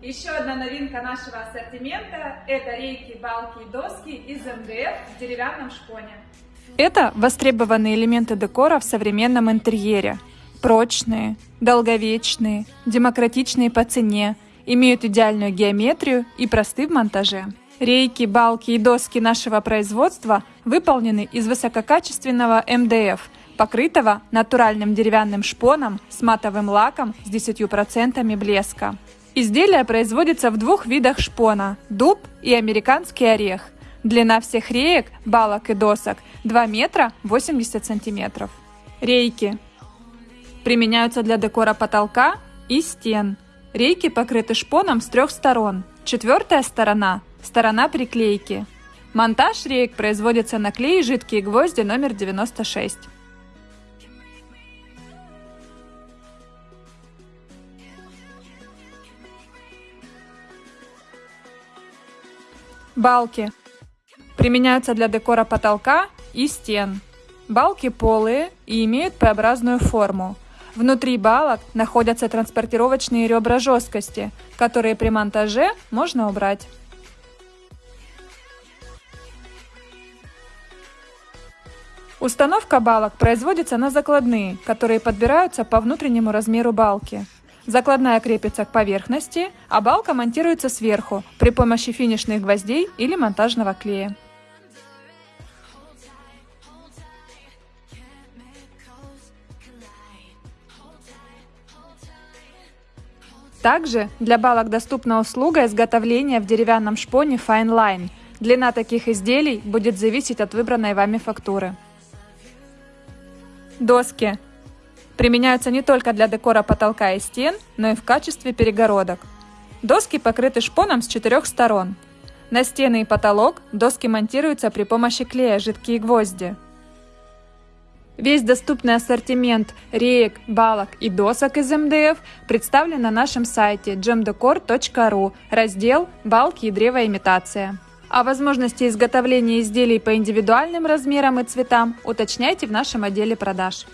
Еще одна новинка нашего ассортимента – это рейки, балки и доски из МДФ в деревянном шпоне. Это востребованные элементы декора в современном интерьере. Прочные, долговечные, демократичные по цене, имеют идеальную геометрию и просты в монтаже. Рейки, балки и доски нашего производства выполнены из высококачественного МДФ, покрытого натуральным деревянным шпоном с матовым лаком с 10% блеска. Изделие производится в двух видах шпона – дуб и американский орех. Длина всех реек, балок и досок 2 метра 80 сантиметров. Рейки применяются для декора потолка и стен. Рейки покрыты шпоном с трех сторон. Четвертая сторона – сторона приклейки. Монтаж рейк производится на клей жидкие гвозди номер 96. Балки. Применяются для декора потолка и стен. Балки полые и имеют П-образную форму. Внутри балок находятся транспортировочные ребра жесткости, которые при монтаже можно убрать. Установка балок производится на закладные, которые подбираются по внутреннему размеру балки. Закладная крепится к поверхности, а балка монтируется сверху при помощи финишных гвоздей или монтажного клея. Также для балок доступна услуга изготовления в деревянном шпоне Fine Line. Длина таких изделий будет зависеть от выбранной вами фактуры. Доски Применяются не только для декора потолка и стен, но и в качестве перегородок. Доски покрыты шпоном с четырех сторон. На стены и потолок доски монтируются при помощи клея жидкие гвозди. Весь доступный ассортимент реек, балок и досок из МДФ представлен на нашем сайте gemdecor.ru, раздел «Балки и древоимитация». О возможности изготовления изделий по индивидуальным размерам и цветам уточняйте в нашем отделе продаж.